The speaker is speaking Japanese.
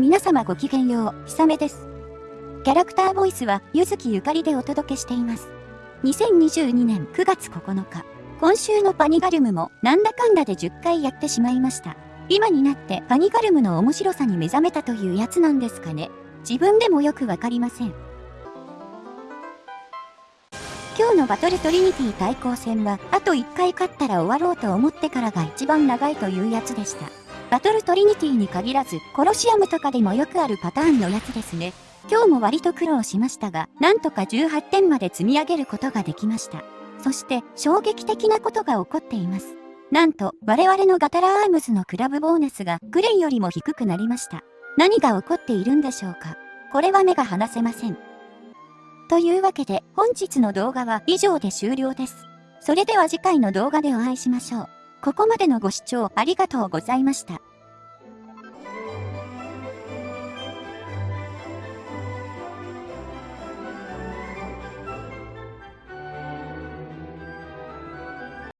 皆様ごきげんよう、ひさめです。キャラクターボイスは、ゆずきゆかりでお届けしています。2022年9月9日、今週のパニガルムも、なんだかんだで10回やってしまいました。今になってパニガルムの面白さに目覚めたというやつなんですかね。自分でもよくわかりません。今日のバトルトリニティ対抗戦は、あと1回勝ったら終わろうと思ってからが一番長いというやつでした。バトルトリニティに限らず、コロシアムとかでもよくあるパターンのやつですね。今日も割と苦労しましたが、なんとか18点まで積み上げることができました。そして、衝撃的なことが起こっています。なんと、我々のガタラアームズのクラブボーナスがグレンよりも低くなりました。何が起こっているんでしょうかこれは目が離せません。というわけで、本日の動画は以上で終了です。それでは次回の動画でお会いしましょう。ここまでのご視聴ありがとうございました。